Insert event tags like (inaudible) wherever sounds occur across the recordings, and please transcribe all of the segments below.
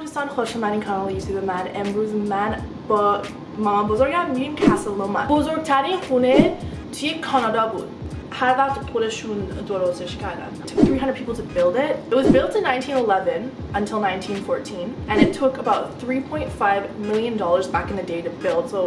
دوستان خوش من کانال یوتیوب من. امروز من با مامان بزرگم میریم کسل بزرگترین خونه توی کانادا بود. هر وقت خودشون درستش کردن It took 300 people to build it. It was built in 1911 until 1914 and it took about 3.5 million dollars back in the day to build. So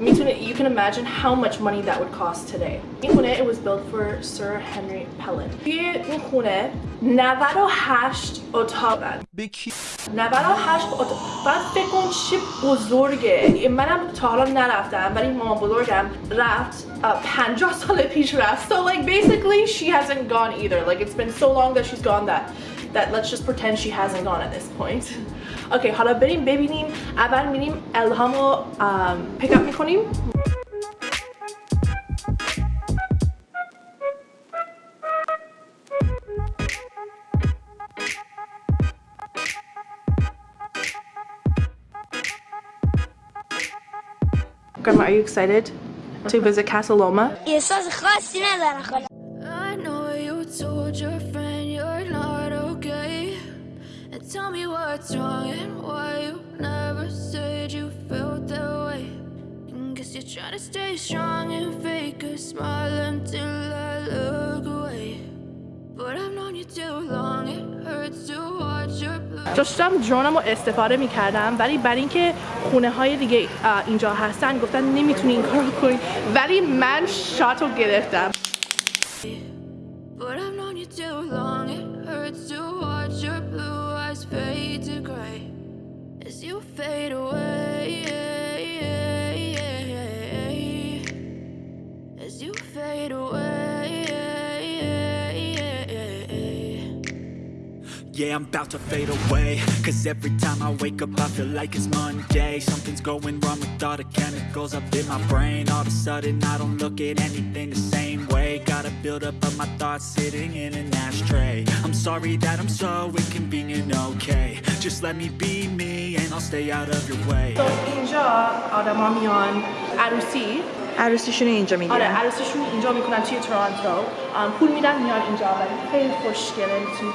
میتونه you can imagine how much money that would cost today. این خونه it was built for Sir Henry Pellet. توی این خونه 98 اتاق دارن. به کی 98 اتاق بعد فکر کن چه بزرگه منم تا حالا نرفتم ولی مامان بزرگم رفت uh, 50 سال پیش رفت so like basically she hasn't gone either like it's been so long that she's gone that that let's just pretend she hasn't gone at this point (laughs) okay حالا بریم ببینیم اول میریم الهامو um, pick up میکنیم Grandma, are you excited to visit Casa Loma. I know you told your friend you're not okay. And tell me what's wrong and why you never said you felt that way. And guess you're trying to stay strong and fake a smile until I look away. But I've known you too long, it hurts to داشتم درونم رو استفاده می‌کردم ولی برای اینکه خونه های دیگه اینجا هستن گفتن نمی‌تونی این کار کنی. ولی من شات رو گرفتم. But I've Yeah, I'm about to fade away Cause every time I wake up I feel like it's Monday Something's going wrong with all the chemicals up in my brain All of a sudden I don't look at anything the same way Gotta build up of my thoughts sitting in an ashtray I'm sorry that I'm so inconvenient, okay Just let me be me and I'll stay out of your way تو اینجا آدما میان عروسی عروسیشون رو اینجا آره میگیرن عروسیشون اینجا میکنن توی تورانتو آم، پول میدن میان اینجا ولی خیلی خوشگله میتونی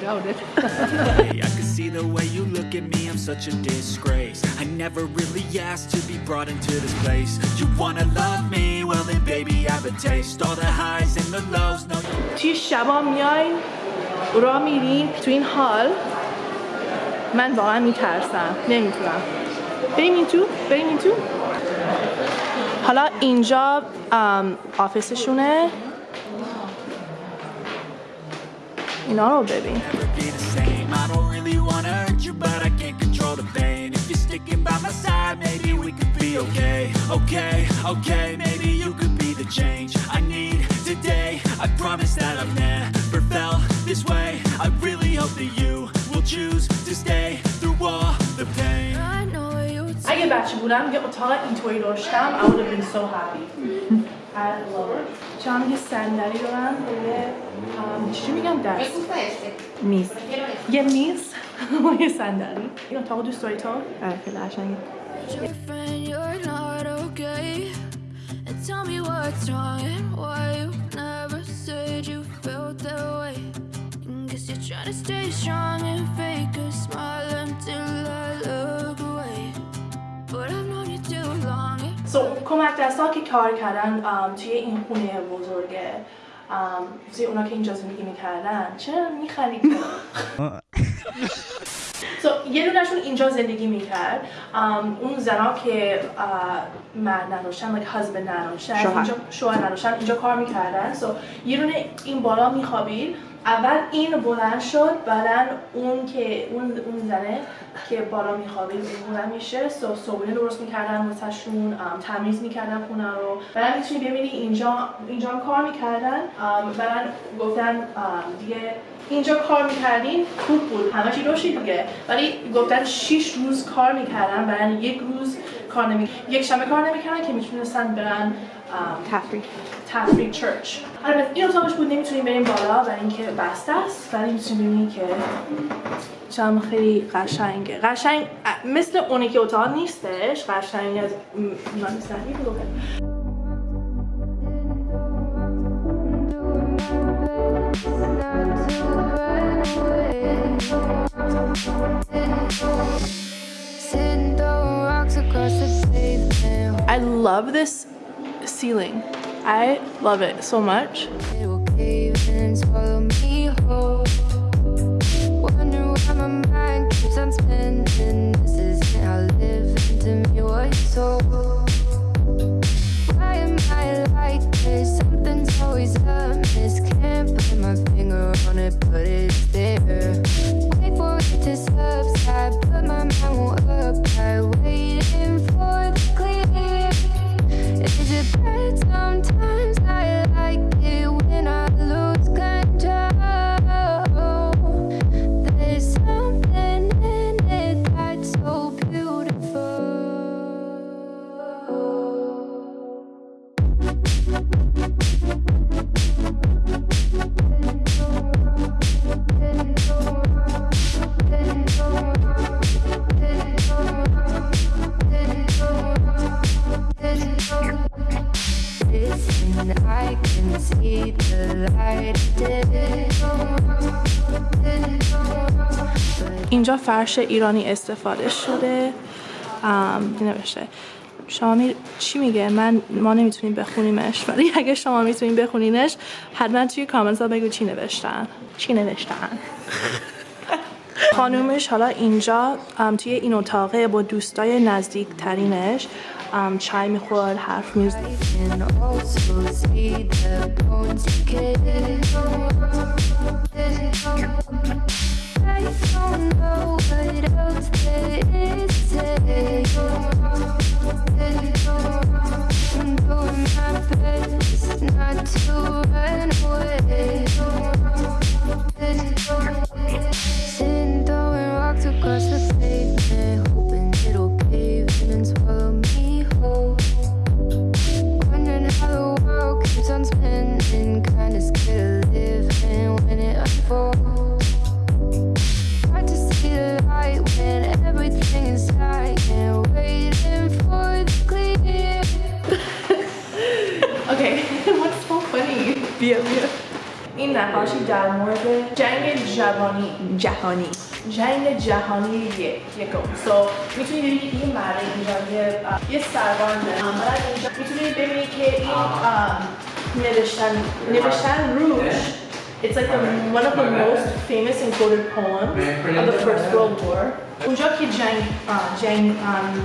doubt it. (laughs) Hey, I can see the way you look at me, I'm such a disgrace I never really asked to be brought into this place You wanna love me? Well then baby I have a taste All the highs and the lows, no you توی شبا میاین را میرین تو این حال من واقعا میترسم نمیتونم بریم این تو بریم این تو حالا اینجا ام، آفیسشونه اینا رو ببین never be the same I don't really wanna hurt you but I can't control the pain If you're sticking by my side maybe we could be okay Okay, okay, maybe you could be the change I need today I promise that I've never felt this way I really hope that you will choose to stay through all the pain I know you اگه بچه بودم یه اتاق اینطوری داشتم I would have been so happy (laughs) I love it چون یه صندلی دارم و یه ام، چی میگم دست میز یه میز و یه صندلی این اتاق دوست داری تو؟ آره خیلی قشنگه your friend you're not okay. And tell me what's wrong and why you never said you felt that way. And guess you're trying to stay strong and fake a smile until I look So, کمک دستا که کار کردن توی این خونه بزرگه توی اونا که اینجا زندگی می‌کردن چرا میخندید so, یه دونشون اینجا زندگی می‌کرد. اون زنا که مرد نداشتن like husband نداشتن شوهر. نداشتن اینجا کار می‌کردن. So, یه دونه این بالا میخوابید. اول این بلند شد بعدا اون که اون اون زنه که بالا میخوابید اون میشه صبحونه درست می‌کردن واسهشون تمیز می‌کردن خونه رو. بعدا می‌تونی ببینی اینجا اینجا کار می‌کردن بعدا گفتن دیگه اینجا کار می‌کردین خوب بود همه چی روشی دیگه. ولی گفتن 6 روز کار می‌کردن بعدا یک روز کار نمی یک شنبه کار نمی‌کردن که می‌تونستن برن تفریح. تفریح چرچ البته این اتاقش بود نمی‌تونیم بریم بالا برای اینکه بسته است ولی می‌تونیم ببینیم که چم خیلی قشنگه. قشنگ مثل اونی که اتاق نیستش قشنگ از I love this ceiling. I love it so much اینجا فرش ایرانی استفاده شده. نوشته. شما می... چی میگه؟ من ما نمی‌تونیم بخونیمش. ولی اگه شما می‌تونیم بخونینش حتما توی کامنت ها بگو چی نوشتن. چی نوشتن؟ خانومش حالا اینجا توی این اتاقه با دوستای نزدیک ترینش ام، چای میخورد حرف میزد I can also see the bones decay. I don't know what else there is to در مورد جنگ جوانی. جهانی. جنگ جهانی یک یکم. سو می‌تونی ببینی که این مرد اینجا یه داره بعد اینجا. می‌تونی ببینی که این نوشتن نوشتن روش It's like the, one of the most famous and quoted poems of the First World War. اونجا که جنگ جنگ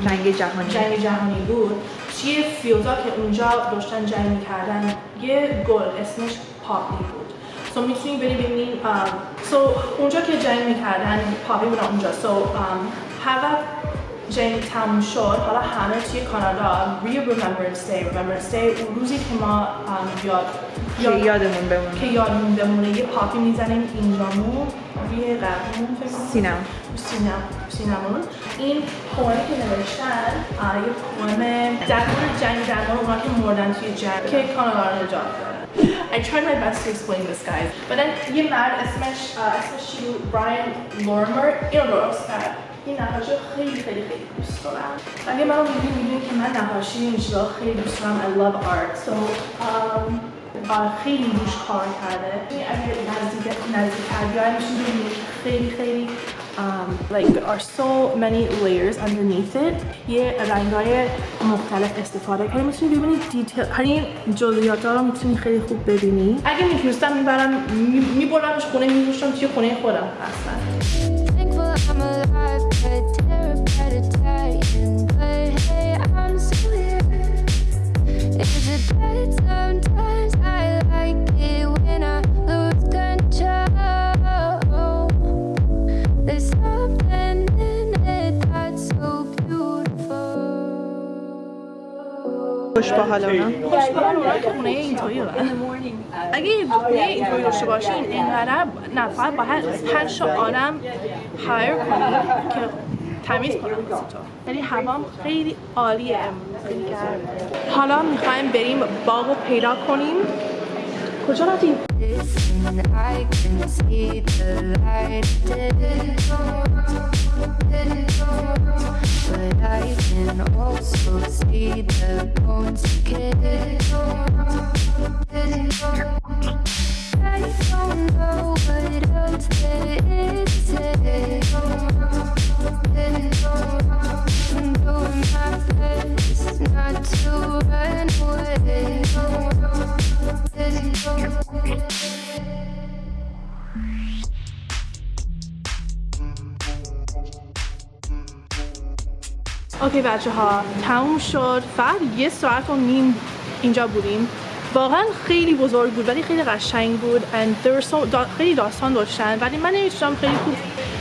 جنگ جهانی. جنگ جهانی بود توی فیلدا که اونجا داشتن جنگ می‌کردن؟ یه گل اسمش پاپی بود. سو می‌تونی بری ببینین سو اونجا که جنگ می‌کردن پاپی بودن اونجا. سو هر وقت جنگ تموم شد. حالا همه توی کانادا ری Remembrance Day Remembrance Day اون روزی که ما ام، یاد که یادمون بمونه. که یادمون بمونه یه پاپی می‌زنیم اینجامون روی قبرمون فکر. سینم سینم سینمون. این پومی که نوشتن آه، یه پوم در مورد جنگ درمان اونا که مردن توی جنگ که کانادا رو نجات دادن I tried my best to explain this guys but then یه مرد اسمش آه، اسمش چی بود براین لورمر اینو درست کرد این نقاشی رو خیلی خیلی خیلی دوست دارم اگه منو میدونی میدونی که من نقاشی این چیزا رو خیلی دوست دارم I love art so um, آه، خیلی روش کار کرده اگه نزدیک نزدیک بیاید میشین ببینید که خیلی خیلی um, like there are so many layers underneath it. یه رنگای مختلف استفاده کرده می‌تونی ببینید دیتیل هر این جزئیات ها رو می‌تونی خیلی خوب ببینی. اگه می‌تونستم می‌برم میبرمش خونه میذاشتم توی خونه خودم. اصلا. خوش با حال اونا خوشبال اونا که خونه اینطوری اگه یه خونه اینطوری داشته باشین اینقدر فقط باید پنج تا آدم هایر کنید که تمیز تو. یعنی هوام خیلی عالیه امروز. حالا می‌خوایم بریم باغ رو پیدا کنیم. کجا رفتیم؟ Listen, I can see the light, but I can also the bones to get it ticket. اوکی بچه ها تموم شد. فقط یه ساعت و نیم اینجا بودیم. واقعا خیلی بزرگ بود ولی خیلی قشنگ بود. And there so دا خیلی داستان داشتن. ولی من نمی‌تونم خیلی خوب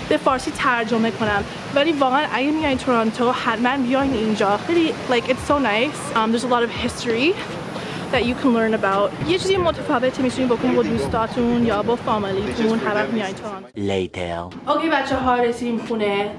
به فارسی ترجمه کنم. ولی واقعا اگه میایین تورنتو حتما بیاین اینجا. خیلی like it's so nice. Um, there's a lot of history that you can learn about. یه چیزی متفاوتی می‌تونین بکنین با دوستاتون یا با فامیلیتون. هر وقت میایین تورنتو. Later. Okay بچه ها رسیدیم خونه.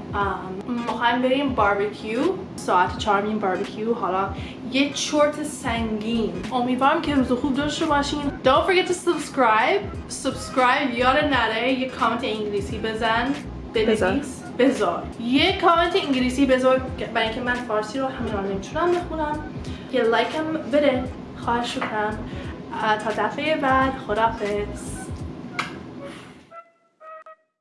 می‌خوایم بریم باربیکیو ساعت چهار میریم باربیکیو. حالا یه چرت سنگین. امیدوارم که روز خوب داشته باشین. Don't forget to subscribe. Subscribe یاد نره. یه کامنت انگلیسی بزن. بنویس بذار یه کامنت انگلیسی بذار برای اینکه من فارسی رو همین الان نمی‌تونم بخونم. یه لایک هم بده. خواهش می‌کنم. تا دفعه بعد. خدافظ